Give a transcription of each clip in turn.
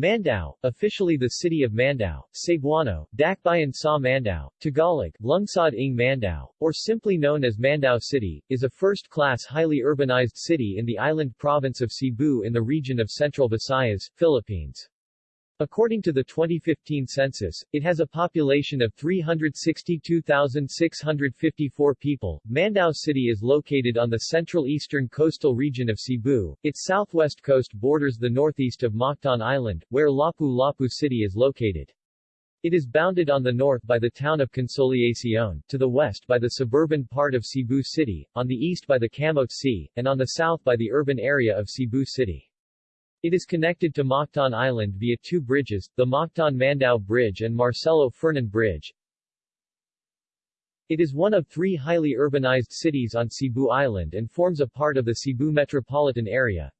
Mandaue, officially the city of Mandaue, Cebuano, Dakbayan sa Mandaue, Tagalog, Lungsod ng Mandaue, or simply known as Mandaue City, is a first-class highly urbanized city in the island province of Cebu in the region of Central Visayas, Philippines. According to the 2015 census, it has a population of 362,654 people. Mandaue City is located on the central eastern coastal region of Cebu. Its southwest coast borders the northeast of Mactan Island, where Lapu-Lapu City is located. It is bounded on the north by the town of Consolacion, to the west by the suburban part of Cebu City, on the east by the Camote Sea, and on the south by the urban area of Cebu City. It is connected to Mactan Island via two bridges, the Mactan-Mandaue Bridge and Marcelo Fernan Bridge. It is one of three highly urbanized cities on Cebu Island and forms a part of the Cebu metropolitan area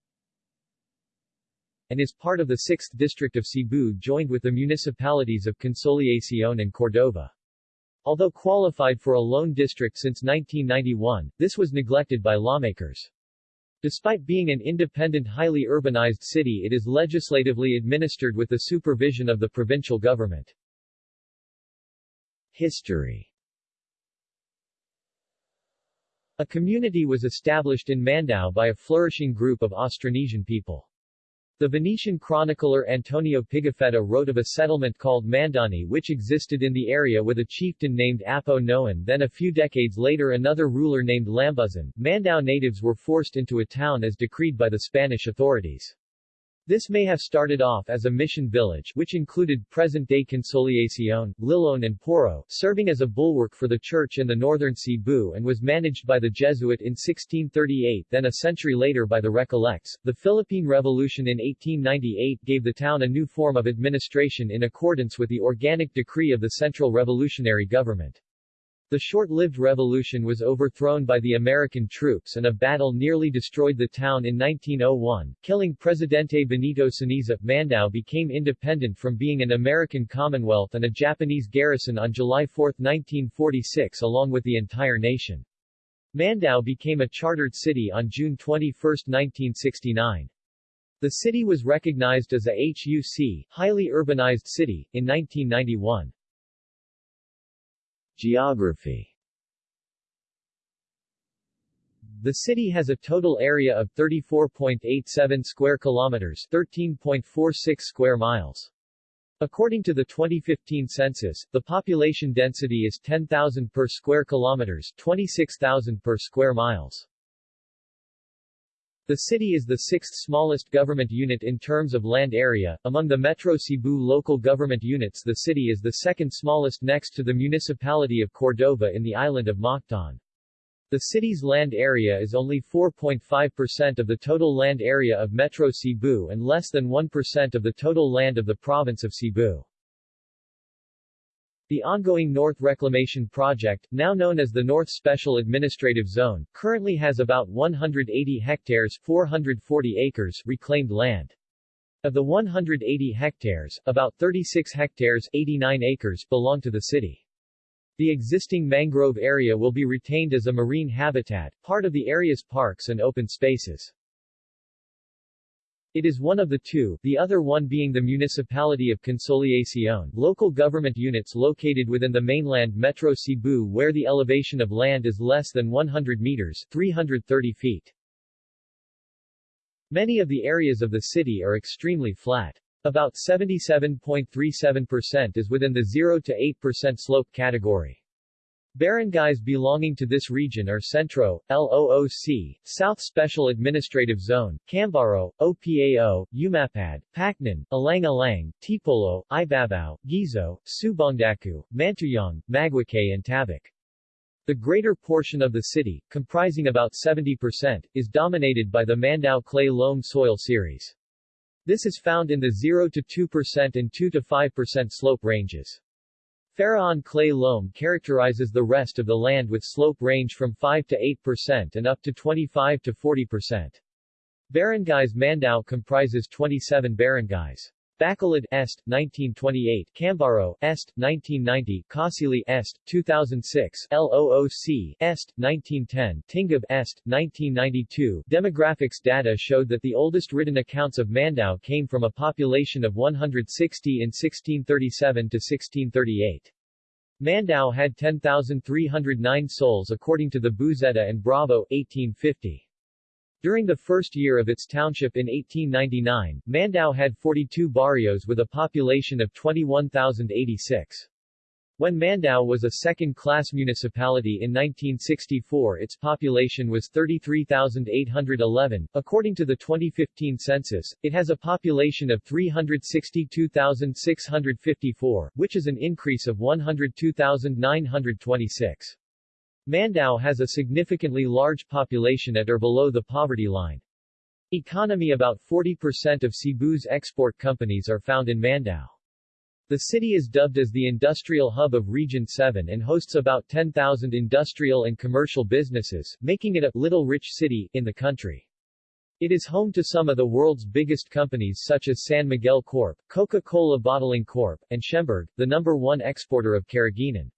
and is part of the 6th District of Cebu joined with the municipalities of Consolacion and Cordova. Although qualified for a lone district since 1991, this was neglected by lawmakers. Despite being an independent highly urbanized city it is legislatively administered with the supervision of the provincial government. History A community was established in Mandaue by a flourishing group of Austronesian people. The Venetian chronicler Antonio Pigafetta wrote of a settlement called Mandani which existed in the area with a chieftain named Apo Noan then a few decades later another ruler named Lambuzan. Mandaue natives were forced into a town as decreed by the Spanish authorities. This may have started off as a mission village which included present-day Consolacion, Liloan and Poro, serving as a bulwark for the church in the northern Cebu and was managed by the Jesuit in 1638 then a century later by the Recollects. The Philippine Revolution in 1898 gave the town a new form of administration in accordance with the organic decree of the Central Revolutionary Government. The short-lived revolution was overthrown by the American troops and a battle nearly destroyed the town in 1901, killing Presidente Benito Saniza. Mandaue became independent from being an American Commonwealth and a Japanese garrison on July 4, 1946 along with the entire nation. Mandaue became a chartered city on June 21, 1969. The city was recognized as a HUC, highly urbanized city, in 1991. Geography The city has a total area of 34.87 square kilometers, 13.46 square miles. According to the 2015 census, the population density is 10,000 per square kilometers, 26,000 per square miles. The city is the sixth smallest government unit in terms of land area. Among the Metro Cebu local government units the city is the second smallest next to the municipality of Cordova in the island of Mactan. The city's land area is only 4.5% of the total land area of Metro Cebu and less than 1% of the total land of the province of Cebu. The ongoing North Reclamation Project, now known as the North Special Administrative Zone, currently has about 180 hectares 440 acres reclaimed land. Of the 180 hectares, about 36 hectares 89 acres belong to the city. The existing mangrove area will be retained as a marine habitat, part of the area's parks and open spaces. It is one of the two, the other one being the municipality of Consolacion, local government units located within the mainland Metro Cebu where the elevation of land is less than 100 meters 330 feet. Many of the areas of the city are extremely flat. About 77.37% is within the 0 to 8% slope category. Barangays belonging to this region are Centro, LOOC, South Special Administrative Zone, Cambaro, OPAO, Umapad, Paknaan, Alang-Alang, Tipolo, Ibabao, Guizo, Subangdaku, Mantuyong, Maguikay and Tabok. The greater portion of the city, comprising about 70%, is dominated by the Mandaue Clay Loam Soil Series. This is found in the 0 to 2% and 2 to 5% slope ranges. Faraon clay loam characterizes the rest of the land with slope range from 5 to 8% and up to 25 to 40%. Barangays Mandaue comprises 27 barangays. Bacolod Est, 1928, Cambaro Est, 1990, Casili Est, 2006, LOOC Est, 1910, Tingub Est, 1992. Demographics data showed that the oldest written accounts of Mandaue came from a population of 160 in 1637 to 1638. Mandaue had 10,309 souls according to the Buzeta and Bravo, 1850. During the first year of its township in 1899, Mandaue had 42 barrios with a population of 21,086. When Mandaue was a second-class municipality in 1964 its population was 33,811. According to the 2015 census, it has a population of 362,654, which is an increase of 102,926. Mandaue has a significantly large population at or below the poverty line. Economy About 40% of Cebu's export companies are found in Mandaue. The city is dubbed as the industrial hub of Region 7 and hosts about 10,000 industrial and commercial businesses, making it a little rich city in the country. It is home to some of the world's biggest companies such as San Miguel Corp., Coca-Cola Bottling Corp., and Shemberg, the number one exporter of carrageenan.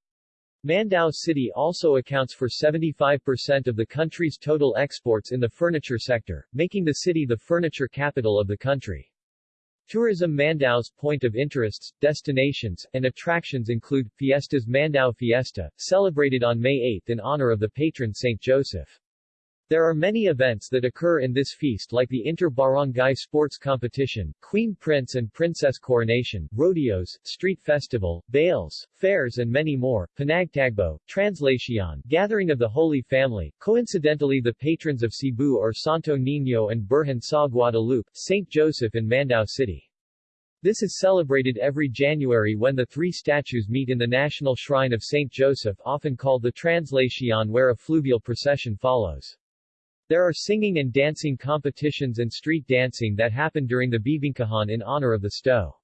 Mandaue City also accounts for 75% of the country's total exports in the furniture sector, making the city the furniture capital of the country. Tourism Mandaue's point of interests, destinations, and attractions include, Fiestas Mandaue Fiesta, celebrated on May 8 in honor of the patron Saint Joseph. There are many events that occur in this feast like the inter-barangay sports competition, Queen Prince and Princess coronation, rodeos, street festival, bales, fairs and many more, Panagtagbo, Translacion, gathering of the Holy Family, coincidentally the patrons of Cebu are Santo Niño and Birhen sa Guadalupe, St. Joseph in Mandaue City. This is celebrated every January when the three statues meet in the National Shrine of St. Joseph often called the Translacion where a fluvial procession follows. There are singing and dancing competitions and street dancing that happen during the Bibingkahan in honor of the Sto.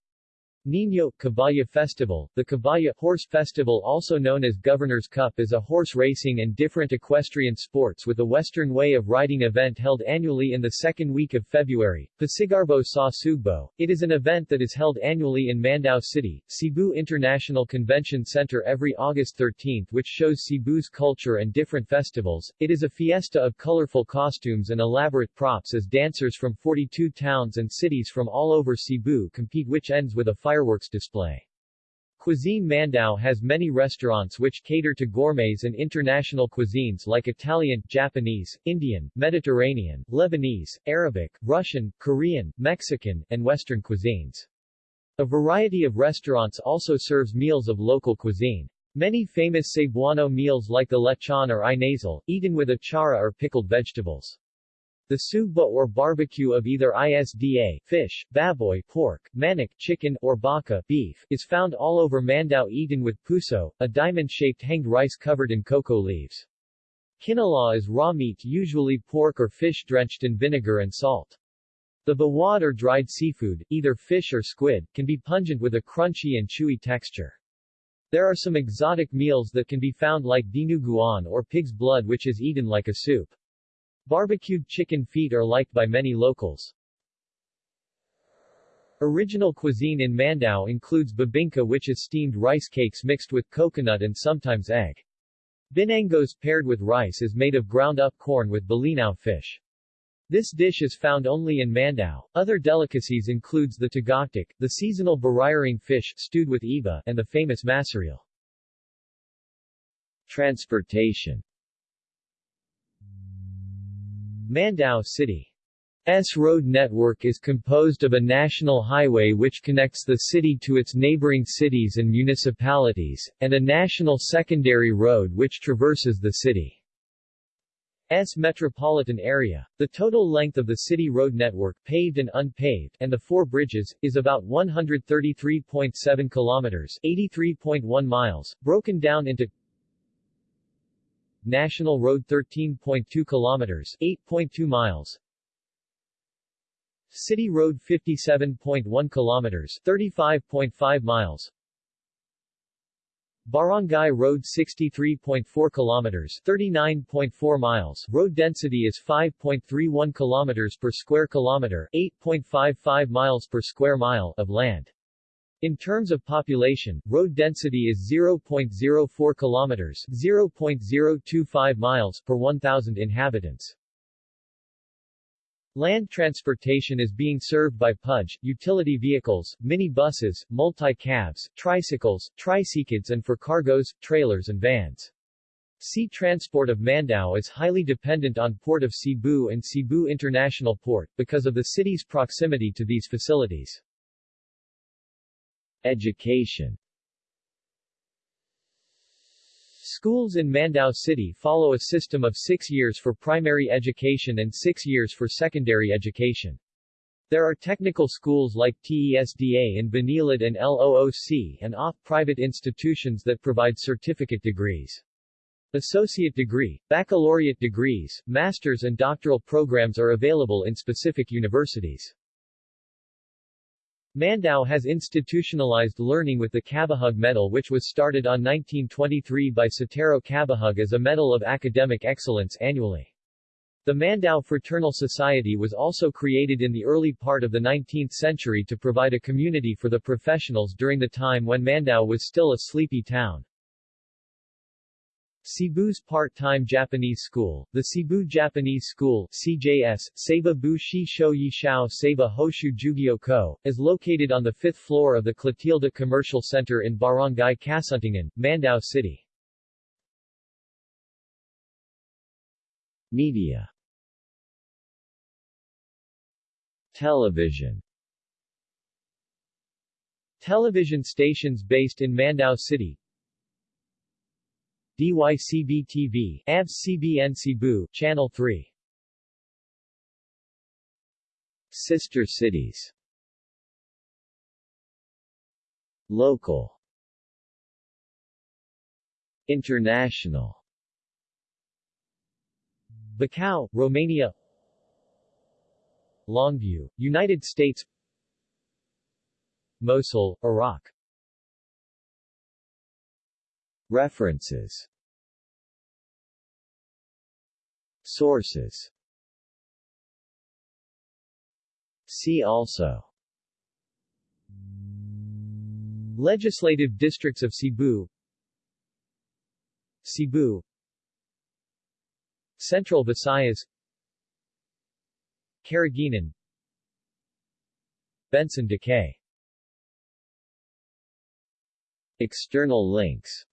Niño Caballa Festival The Caballa Horse Festival also known as Governor's Cup is a horse racing and different equestrian sports with a Western way of riding event held annually in the second week of February, Pasigarbo sa Sugbo. It is an event that is held annually in Mandaue City, Cebu International Convention Center every August 13 which shows Cebu's culture and different festivals. It is a fiesta of colorful costumes and elaborate props as dancers from 42 towns and cities from all over Cebu compete which ends with a fire fireworks display. Cuisine Mandaue has many restaurants which cater to gourmets and international cuisines like Italian, Japanese, Indian, Mediterranean, Lebanese, Arabic, Russian, Korean, Mexican, and Western cuisines. A variety of restaurants also serves meals of local cuisine. Many famous Cebuano meals like the lechon or inasal, eaten with achara or pickled vegetables. The sugba or barbecue of either ISDA fish, baboy pork, manok chicken, or baka beef is found all over Mandaue eaten with puso, a diamond-shaped hanged rice covered in cocoa leaves. Kinilaw is raw meat usually pork or fish drenched in vinegar and salt. The bawad or dried seafood, either fish or squid, can be pungent with a crunchy and chewy texture. There are some exotic meals that can be found like dinuguan or pig's blood which is eaten like a soup. Barbecued chicken feet are liked by many locals. Original cuisine in Mandaue includes babinka which is steamed rice cakes mixed with coconut and sometimes egg. Binangos paired with rice is made of ground-up corn with balinao fish. This dish is found only in Mandaue. Other delicacies includes the tagaktak, the seasonal barayaring fish stewed with iba, and the famous masareal. Transportation Mandaue City's road network is composed of a national highway which connects the city to its neighboring cities and municipalities, and a national secondary road which traverses the city's metropolitan area. The total length of the city road network, paved and unpaved, and the four bridges, is about 133.7 kilometers 83.1 miles, broken down into National Road 13.2 kilometers 8.2 miles. City Road 57.1 kilometers 35.5 miles. Barangay Road 63.4 kilometers 39.4 miles. Road density is 5.31 kilometers per square kilometer 8.55 miles per square mile of land. In terms of population, road density is 0.04 kilometers 0.025 miles per 1,000 inhabitants. Land transportation is being served by PUJ, utility vehicles, mini-buses, multi-cabs, tricycles, tricycles and for cargoes, trailers and vans. Sea transport of Mandaue is highly dependent on Port of Cebu and Cebu International Port, because of the city's proximity to these facilities. Education Schools in Mandaue City follow a system of six years for primary education and six years for secondary education. There are technical schools like TESDA in Banilad and LOOC and off-private institutions that provide certificate degrees. Associate degree, baccalaureate degrees, master's and doctoral programs are available in specific universities. Mandaue has institutionalized learning with the Cabahug Medal which was started on 1923 by Sotero Cabahug as a medal of academic excellence annually. The Mandaue Fraternal Society was also created in the early part of the 19th century to provide a community for the professionals during the time when Mandaue was still a sleepy town. Cebu's part-time Japanese school, the Cebu Japanese School CJS, Seiba Bu Shi Shou Yi Shao Seiba Hoshu Jugyo Ko, is located on the fifth floor of the Clotilde Commercial Center in Barangay Kasuntingan, Mandaue City. Media Television Television stations based in Mandaue City DYCB-TV, ABS-CBN Cebu, Channel 3. Sister cities. Local. International. Bacau, Romania. Longview, United States. Mosul, Iraq References. Sources. See also. Legislative districts of Cebu. Cebu. Central Visayas. Carignan Benson Decay. External links